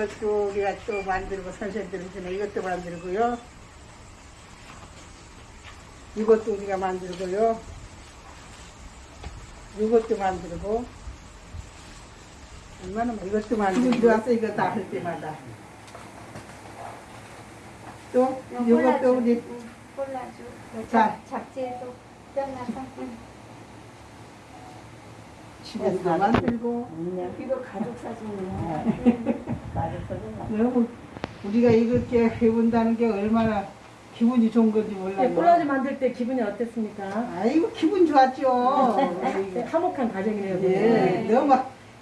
이것도 우리가 또 만들고 선생님들 전에 이것도 만들고요. 이것도 우리가 만들고요. 이것도 만들고 얼마나 많- 이것도 만들고 좋았어 이거 다 할 때마다 또 이것도 우리 콜라주. 자. 잡지에도 떼어놔서. 응. 집에서 만들고 이거 가족 사진이에요. 너무 우리가 이렇게 해본다는 게 얼마나 기분이 좋은 건지 네, 몰라요. 콜라지 만들 때 기분이 어땠습니까? 아이고 기분 좋았죠. 네, 화목한 가정이네요. 예, 네. 너무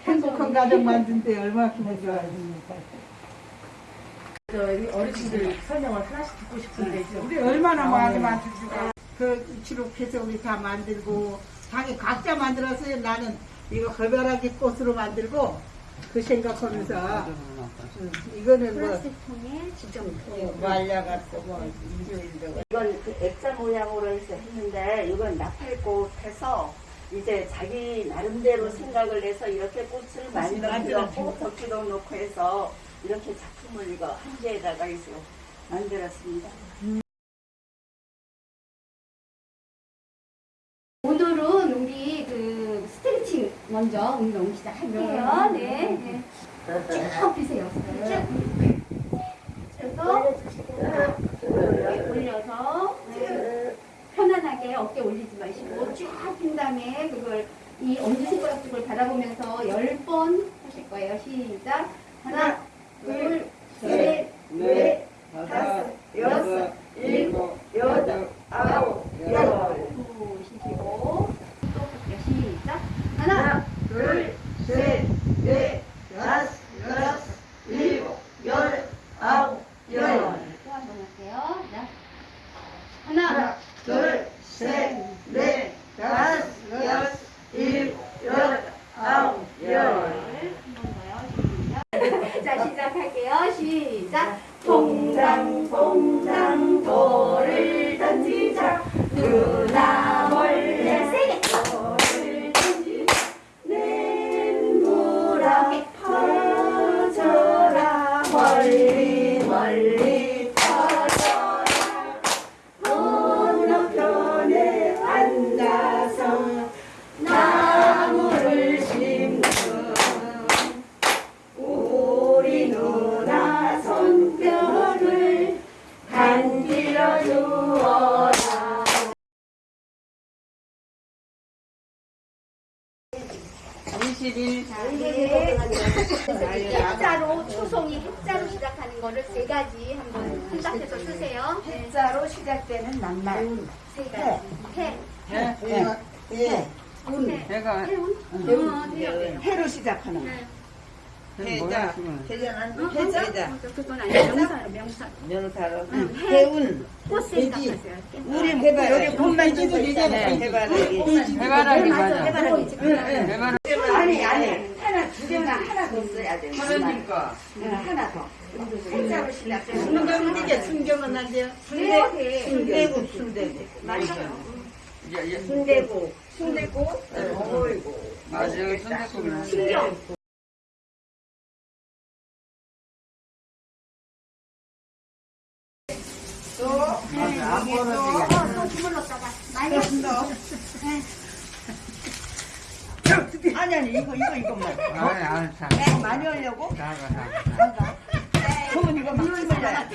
행복한 가정 만든 때 얼마나 기분 좋아집니까. 저희 어르신들 설명을 하나씩 듣고 싶은데 우리 얼마나 많이 만들고 그 기록해서 우리 다 만들고 자기 각자 만들었어요. 나는 이거 걸벼락이 꽃으로 만들고 그 생각하면서 응, 이거는 뭐 플라스틱 통에 직접 말려갖고 뭐 이건 그 액자 모양으로 해서 했는데 이건 나팔꽃 해서 이제 자기 나름대로 생각을 해서 이렇게 꽃을 만들었고 덕지도 놓고 해서 이렇게 작품을 이거 한 개에다가 해서 만들었습니다. 먼저 운동 시작할게요. 네. 네. 쭉 펴세요. 쭉. 그래서 이렇게 올려서 네. 편안하게 어깨 올리지 마시고 쭉 핀 다음에 그걸 이 엄지손가락 쪽을 바라보면서 열번 하실 거예요. 시작. 하나, 둘, 셋, 넷, 다섯, 여섯, 일곱, 여덟, 아홉, 20일 해자로 초송이 해자로 시작하는 거를 세 가지 한번 생각해서 쓰세요. 해자로 시작되는 낱말. 세 가지. 해, 예, 예. 내가 해운, 어, 네. 해로 시작하는 거. 해자 해자는 해자. 그건 아니야. 명사, 명사. 명사로. 해운. 꽃 생각하세요. 우리 해바라기 꽃만 주고 되잖아요. 해바라기. 해바라기. 맞아. 해바라기. 해바라기 아니 아니 하나 두 개나 하나 더 써야 돼. 그러니까 응, 하나 더. 시작되는 거. 순경은 이게 순경은 안 돼요. 네. 순대국 순대국. 맞아요. 이제 이제 순대국. 순대국. 어이구. 맞아 여기 순대국이나 신경. 안 또, 또 주물렀다가 많이 했어. 아니 아니 이거 이거 이것만. 아니 아니 자 네, 많이 하려고? 나가 나가 그러면 이거 막 주물러야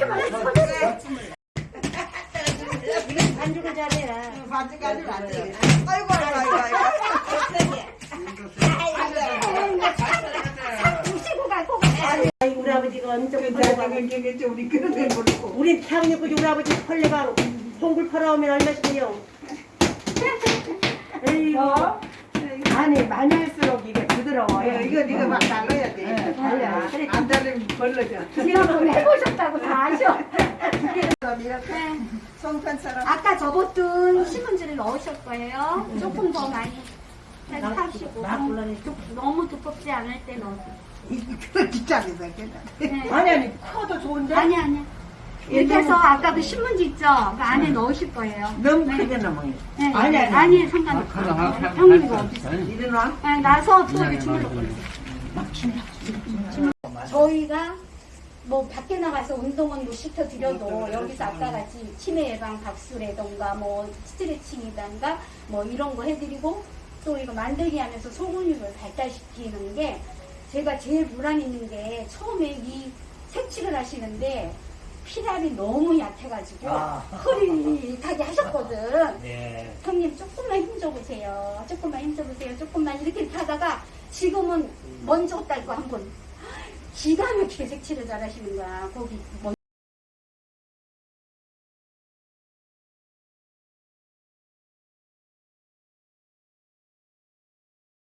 반죽을 잘해라. 반지까지는 안 돼. 아이고 아이고 아이고 아이고. 가. 우리 아버지가 엄청 그 경겠죠. 우리 그런 데 모르고. 우리 태양역까지 우리 아버지 헐레가 송굴 팔아오면 얼마씩이요? 에이 구. 아니 많이 할수록 이게 부드러워요. 이거 이거 막 달라야 돼. 네, 달라요. 안 달리면 벌러져. 지금 해보셨다고 다 아셔. 이렇게 송편처럼 아까 접었던 신문지를 넣으실 거예요. 조금 더 많이 하시고 너무 두껍지 않을 때 넣으세요. 이거. 네. 아니 아니 커도 좋은데. 아니 아니. 이렇게 해서 아까 그 신문지 있죠? 그 안에 넣으실 거예요. 너무 크게 넘어요. 네. 아니, 아니. 아니 상관없어요. 형님 이거 어디 있어요? 일어나. 네, 나서 또 이렇게 주물러 버리세요. 저희가 뭐 밖에 나가서 운동은 못 시켜드려도 여기서 아까 같이 치매 예방 박수라던가 뭐 스트레칭이던가 뭐 이런 거 해드리고 또 이거 만들기 하면서 소근육을 발달시키는 게 제가 제일 불안 있는 게 처음에 이 색칠을 하시는데 피날이 너무 약해가지고 허리 가게 하셨거든. 네. 형님 조금만 힘줘보세요. 조금만 힘줘보세요. 조금만 이렇게 이렇게 하다가 지금은 먼저 딸거 한번 기가 막히게 색칠을 잘 하시는 거야. 거기 뭐